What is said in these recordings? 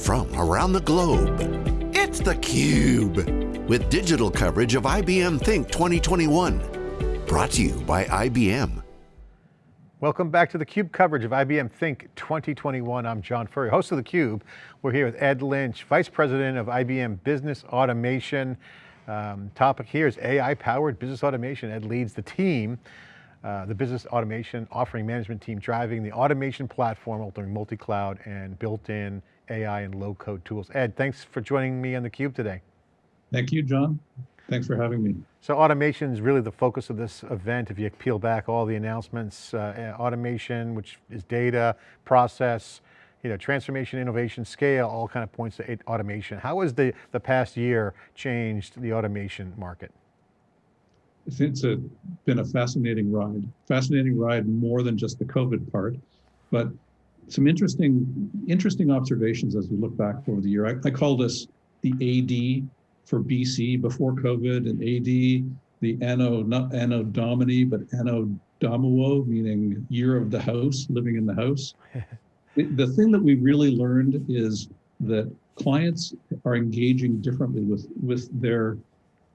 from around the globe. It's theCUBE, with digital coverage of IBM Think 2021. Brought to you by IBM. Welcome back to theCUBE coverage of IBM Think 2021. I'm John Furrier, host of theCUBE. We're here with Ed Lynch, Vice President of IBM Business Automation. Um, topic here is AI powered business automation. Ed leads the team uh, the business automation offering management team driving the automation platform, altering multi-cloud and built-in AI and low code tools. Ed, thanks for joining me on theCUBE today. Thank you, John. Thanks for having me. So automation is really the focus of this event. If you peel back all the announcements, uh, automation, which is data, process, you know, transformation, innovation, scale, all kind of points to automation. How has the, the past year changed the automation market? It's a, been a fascinating ride. Fascinating ride more than just the COVID part, but some interesting interesting observations as we look back over the year. I, I call this the AD for BC before COVID and AD, the Anno, not Anno Domini, but Anno Domuo, meaning year of the house, living in the house. the thing that we really learned is that clients are engaging differently with, with their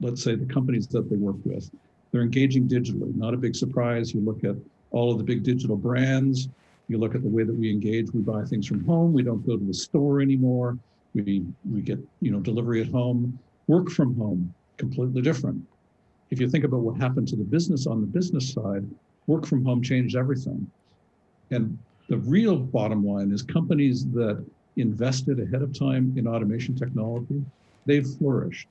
let's say the companies that they work with. They're engaging digitally, not a big surprise. You look at all of the big digital brands, you look at the way that we engage, we buy things from home, we don't go to the store anymore, we, we get you know delivery at home, work from home, completely different. If you think about what happened to the business on the business side, work from home changed everything. And the real bottom line is companies that invested ahead of time in automation technology, they've flourished.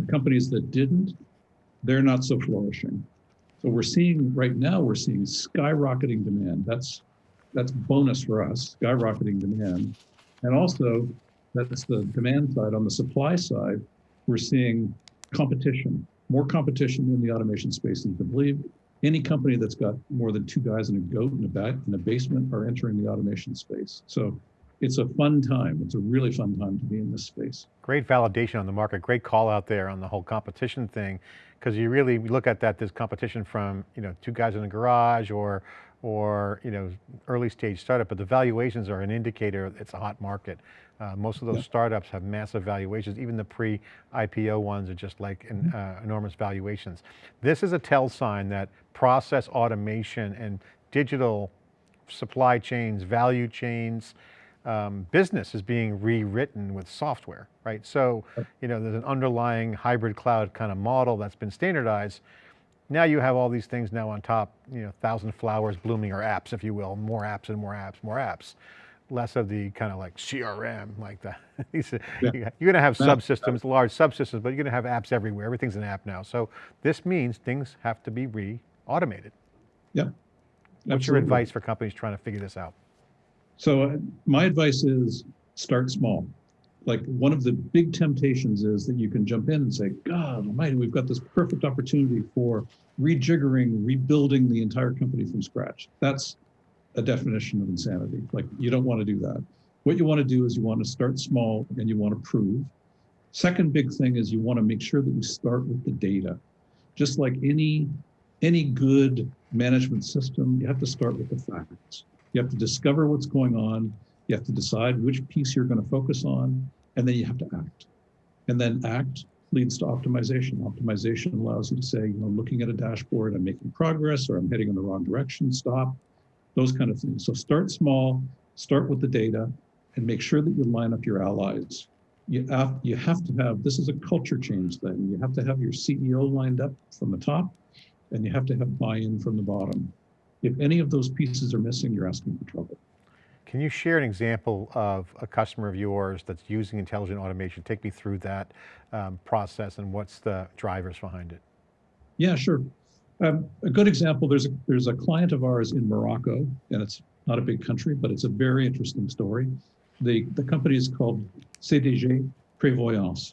The companies that didn't, they're not so flourishing. So we're seeing right now, we're seeing skyrocketing demand. That's that's bonus for us, skyrocketing demand. And also, that's the demand side. On the supply side, we're seeing competition, more competition in the automation space than you can believe. Any company that's got more than two guys and a goat in a, back, in a basement are entering the automation space. So it's a fun time. It's a really fun time to be in this space. Great validation on the market. Great call out there on the whole competition thing, because you really look at that, this competition from, you know, two guys in a garage or, or, you know, early stage startup, but the valuations are an indicator it's a hot market. Uh, most of those yeah. startups have massive valuations. Even the pre-IPO ones are just like in, uh, enormous valuations. This is a tell sign that process automation and digital supply chains, value chains, um, business is being rewritten with software, right? So, you know, there's an underlying hybrid cloud kind of model that's been standardized. Now you have all these things now on top, you know, thousand flowers blooming or apps, if you will, more apps and more apps, more apps. Less of the kind of like CRM, like that. yeah. You're going to have subsystems, large subsystems, but you're going to have apps everywhere. Everything's an app now. So this means things have to be re-automated. Yeah. What's Absolutely. your advice for companies trying to figure this out? So uh, my advice is start small. Like one of the big temptations is that you can jump in and say, God almighty, we've got this perfect opportunity for rejiggering, rebuilding the entire company from scratch. That's a definition of insanity. Like you don't want to do that. What you want to do is you want to start small and you want to prove. Second big thing is you want to make sure that you start with the data. Just like any any good management system, you have to start with the facts. You have to discover what's going on. You have to decide which piece you're going to focus on, and then you have to act. And then act leads to optimization. Optimization allows you to say, you know, looking at a dashboard, I'm making progress or I'm heading in the wrong direction, stop, those kind of things. So start small, start with the data, and make sure that you line up your allies. You have, you have to have, this is a culture change thing. You have to have your CEO lined up from the top, and you have to have buy-in from the bottom. If any of those pieces are missing, you're asking for trouble. Can you share an example of a customer of yours that's using intelligent automation? Take me through that um, process and what's the drivers behind it? Yeah, sure. Um, a good example, there's a, there's a client of ours in Morocco, and it's not a big country, but it's a very interesting story. The, the company is called CDG Prévoyance.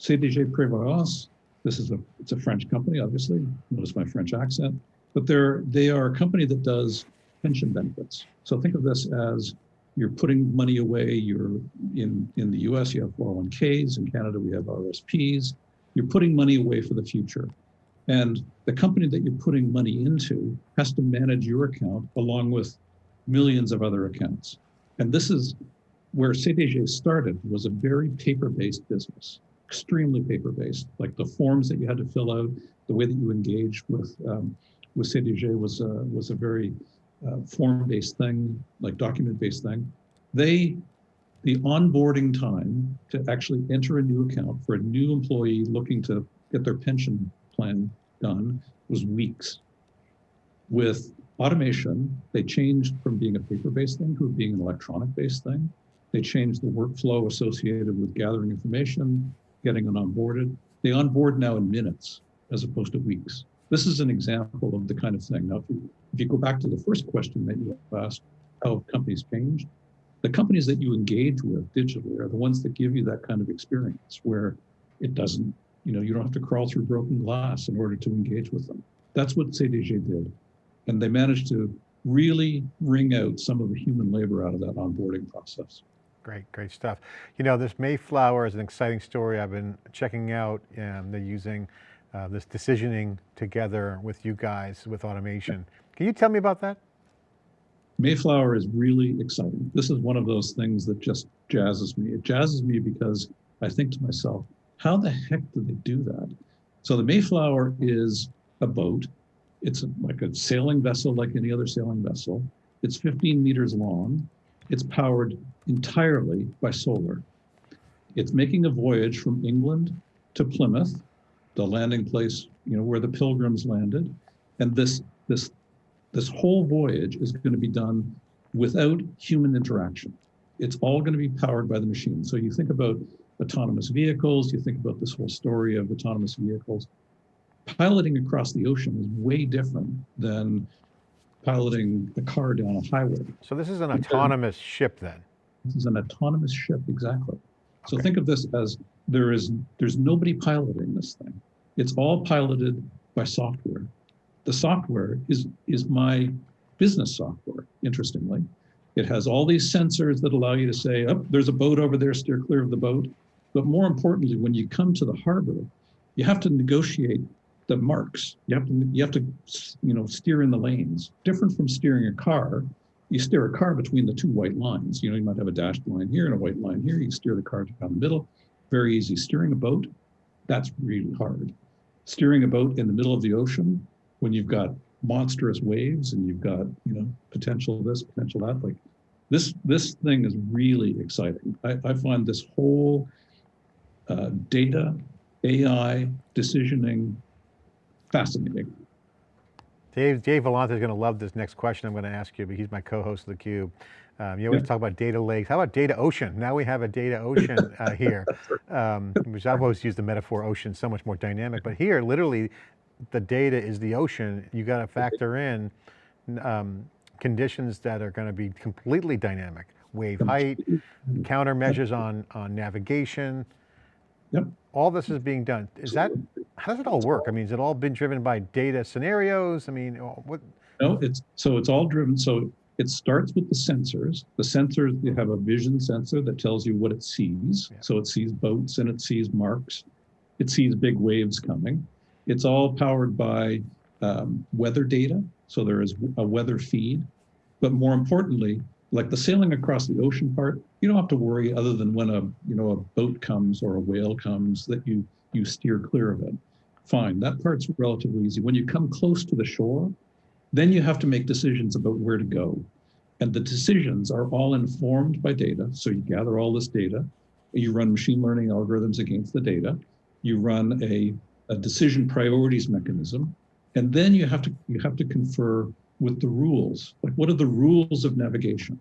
CDG Prévoyance, this is a, it's a French company, obviously. Notice my French accent but they're they are a company that does pension benefits. So think of this as you're putting money away. You're in in the U.S. You have 401ks. In Canada, we have RSPs. You're putting money away for the future, and the company that you're putting money into has to manage your account along with millions of other accounts. And this is where CDG started was a very paper-based business, extremely paper-based. Like the forms that you had to fill out, the way that you engaged with um, with CDG was a, was a very uh, form-based thing, like document-based thing. They the onboarding time to actually enter a new account for a new employee looking to get their pension plan done was weeks. With automation, they changed from being a paper-based thing to being an electronic-based thing. They changed the workflow associated with gathering information, getting it onboarded. They onboard now in minutes as opposed to weeks. This is an example of the kind of thing. Now, if you, if you go back to the first question that you asked, how have companies changed, the companies that you engage with digitally are the ones that give you that kind of experience where it doesn't, you know, you don't have to crawl through broken glass in order to engage with them. That's what CDG did. And they managed to really wring out some of the human labor out of that onboarding process. Great, great stuff. You know, this Mayflower is an exciting story I've been checking out. and they're using uh, this decisioning together with you guys with automation. Can you tell me about that? Mayflower is really exciting. This is one of those things that just jazzes me. It jazzes me because I think to myself, how the heck did they do that? So the Mayflower is a boat. It's like a sailing vessel, like any other sailing vessel. It's 15 meters long. It's powered entirely by solar. It's making a voyage from England to Plymouth, the landing place, you know, where the pilgrims landed. And this, this this whole voyage is going to be done without human interaction. It's all going to be powered by the machine. So you think about autonomous vehicles, you think about this whole story of autonomous vehicles. Piloting across the ocean is way different than piloting a car down a highway. So this is an autonomous ship then? This is an autonomous ship, exactly. So okay. think of this as there is there's nobody piloting this thing. It's all piloted by software the software is, is my business software, interestingly. It has all these sensors that allow you to say, oh, there's a boat over there, steer clear of the boat. But more importantly, when you come to the harbor, you have to negotiate the marks. You have to, you have to, you know, steer in the lanes. Different from steering a car, you steer a car between the two white lines. You know, you might have a dashed line here and a white line here. You steer the car down the middle. Very easy. Steering a boat, that's really hard. Steering a boat in the middle of the ocean, when you've got monstrous waves and you've got you know potential this potential that like this this thing is really exciting i, I find this whole uh, data ai decisioning fascinating Dave, Dave Vellante is going to love this next question I'm going to ask you, but he's my co-host of theCUBE. Um, you always talk about data lakes. How about data ocean? Now we have a data ocean uh, here, um, which I've always used the metaphor ocean, so much more dynamic. But here, literally, the data is the ocean, you got to factor in um, conditions that are going to be completely dynamic. Wave height, countermeasures on, on navigation. Yep. All this is being done. Is that, how does it all work? I mean, has it all been driven by data scenarios? I mean, what? No, it's, so it's all driven. So it starts with the sensors. The sensors, you have a vision sensor that tells you what it sees. Yeah. So it sees boats and it sees marks. It sees big waves coming. It's all powered by um, weather data. So there is a weather feed. But more importantly, like the sailing across the ocean part, you don't have to worry other than when a you know a boat comes or a whale comes that you you steer clear of it. Fine, that part's relatively easy. When you come close to the shore, then you have to make decisions about where to go. And the decisions are all informed by data. So you gather all this data, you run machine learning algorithms against the data, you run a a decision priorities mechanism, and then you have to you have to confer with the rules. Like, what are the rules of navigation?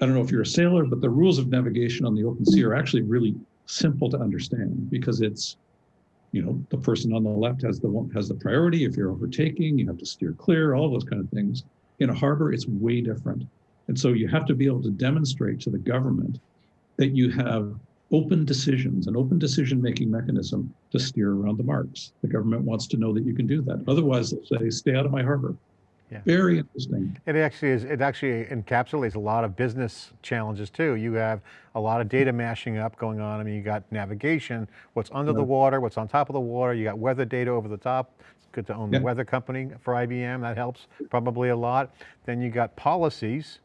I don't know if you're a sailor, but the rules of navigation on the open sea are actually really simple to understand because it's, you know, the person on the left has the has the priority. If you're overtaking, you have to steer clear. All those kind of things. In a harbor, it's way different, and so you have to be able to demonstrate to the government that you have open decisions, an open decision-making mechanism to steer around the marks. The government wants to know that you can do that. Otherwise, they'll say, stay out of my harbor. Yeah. Very interesting. It actually is, it actually encapsulates a lot of business challenges too. You have a lot of data mashing up going on. I mean, you got navigation, what's under yeah. the water, what's on top of the water, you got weather data over the top. It's good to own yeah. the weather company for IBM, that helps probably a lot. Then you got policies,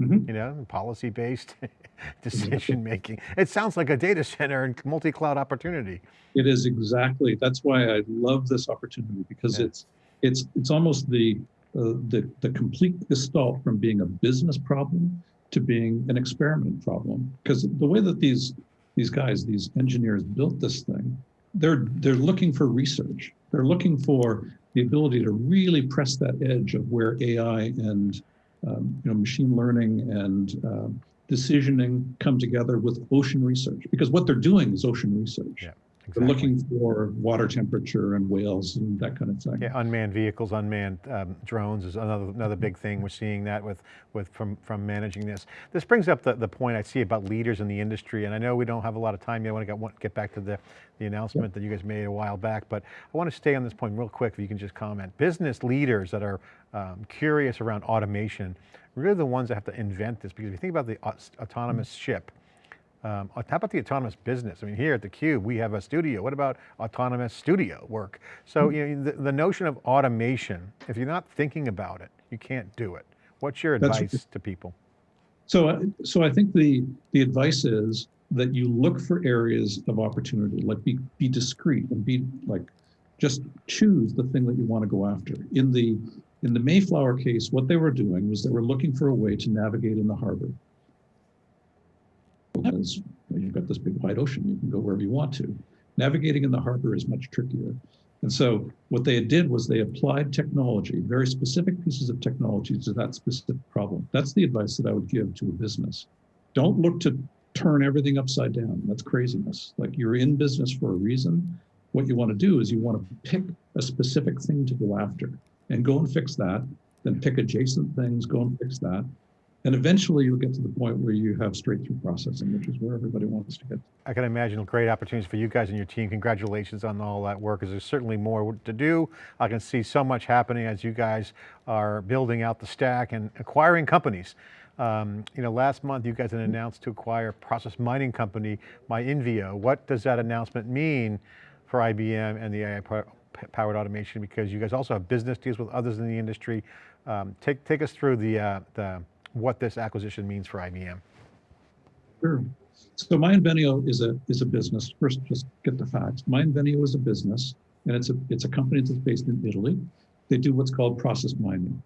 Mhm. you know, policy-based decision making. It sounds like a data center and multi-cloud opportunity. It is exactly. That's why I love this opportunity because Yeah. it's it's it's almost the uh, the the complete gestalt from being a business problem to being an experiment problem. Because the way that these these guys, these engineers built this thing, they're they're looking for research. They're looking for the ability to really press that edge of where AI and um, you know machine learning and um, decisioning come together with ocean research. Because what they're doing is ocean research. Yeah, They're looking for water temperature and whales and that kind of thing. Yeah, unmanned vehicles, unmanned um, drones is another another big thing. We're seeing that with with from from managing this. This brings up the, the point I see about leaders in the industry, and I know we don't have a lot of time yet. I want to get want- get back to the the announcement that you guys made a while back, but I want to stay on this point real quick. If you can just comment, business leaders that are um, curious around automation, really the ones that have to invent this. Because if you think about the aut- autonomous ship, um, how about the autonomous business? I mean, here at theCUBE, we have a studio. What about autonomous studio work? So you know, the, the notion of automation, if you're not thinking about it, you can't do it. What's your That's- advice to people? So, I- so I think the the advice is that you look for areas of opportunity, like be be discreet and be like, just choose the thing that you want to go after. In the in the Mayflower case, what they were doing was they were looking for a way to navigate in the harbor. Because you've got this big wide ocean, you can go wherever you want to. Navigating in the harbor is much trickier. And so what they did was they applied technology, very specific pieces of technology to that specific problem. That's the advice that I would give to a business. Don't look to turn everything upside down. That's craziness. Like you're in business for a reason. What you want to do is you want to pick a specific thing to go after and go and fix that. Then pick adjacent things, go and fix that. And eventually you'll get to the point where you have straight through processing, which is where everybody wants to get. I can imagine great opportunities for you guys and your team. Congratulations on all that work, because there's certainly more to do. I can see so much happening as you guys are building out the stack and acquiring companies. Um, you know, last month you guys announced to acquire process mining company, MyInvenio. What does that announcement mean for IBM and the AI powered automation? Because you guys also have business deals with others in the industry. Um, take, take us through the, uh, the, what this acquisition means for IBM. Sure. So MyInvenio is a is a business. First, just get the facts. MyInvenio is a business, and it's a it's a company that's based in Italy. They do what's called process mining.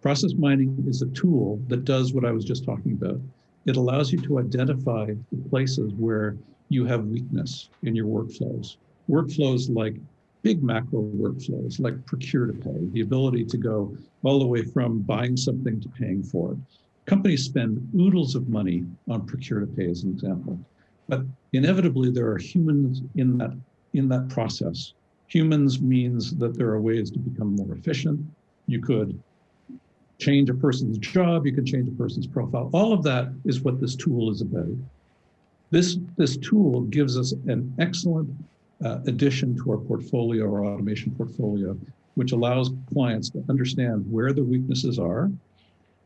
Process mining is a tool that does what I was just talking about. It allows you to identify the places where you have weakness in your workflows. Workflows like big macro workflows, like procure to pay, the ability to go all the way from buying something to paying for it companies spend oodles of money on procure to pay as an example. But inevitably there are humans in that in that process. Humans means that there are ways to become more efficient. You could change a person's job you could change a person's profile. All of that is what this tool is about. This this tool gives us an excellent uh, addition to our portfolio our automation portfolio which allows clients to understand where the weaknesses are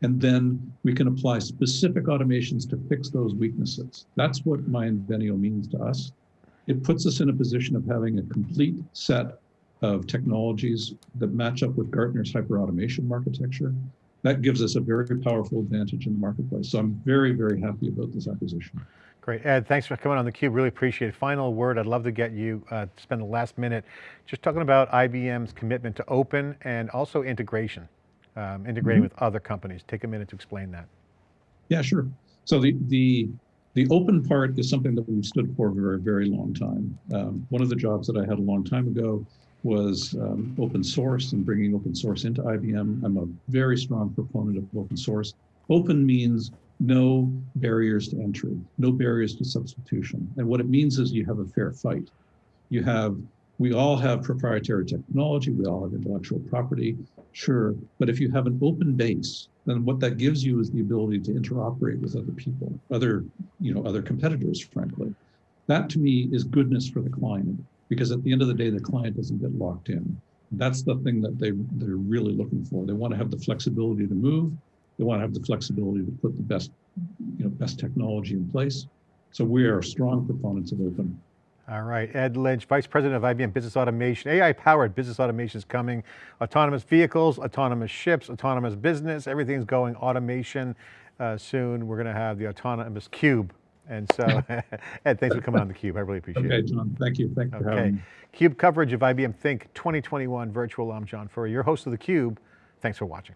and then we can apply specific automations to fix those weaknesses. That's what MyInvenio means to us. It puts us in a position of having a complete set of technologies that match up with Gartner's hyperautomation architecture. That gives us a very powerful advantage in the marketplace. So I'm very, very happy about this acquisition. Great, Ed, thanks for coming on theCUBE, really appreciate it. Final word, I'd love to get you, uh, spend the last minute just talking about IBM's commitment to open and also integration, um, integrating Mhm. with other companies. Take a minute to explain that. Yeah, sure. So the the the open part is something that we've stood for for a very long time. Um, one of the jobs that I had a long time ago was um, open source and bringing open source into IBM. I'm a very strong proponent of open source. Open means no barriers to entry, no barriers to substitution. And what it means is you have a fair fight. You have, we all have proprietary technology, we all have intellectual property, sure. But if you have an open base, then what that gives you is the ability to interoperate with other people, other, you know, other competitors, frankly. That to me is goodness for the client, because at the end of the day, the client doesn't get locked in. That's the thing that they, they're really looking for. They want to have the flexibility to move. They want to have the flexibility to put the best, you know, best technology in place. So we are strong proponents of open. All right, Ed Lynch, Vice President of IBM Business Automation. AI-powered business automation is coming. Autonomous vehicles, autonomous ships, autonomous business, everything's going automation. uh, soon we're going to have the autonomous cube. And so, Ed, thanks for coming on theCUBE. I really appreciate Okay, it. John, thank you. For having Okay. CUBE coverage of IBM Think 2021 virtual. I'm John Furrier, your host of theCUBE. Thanks for watching.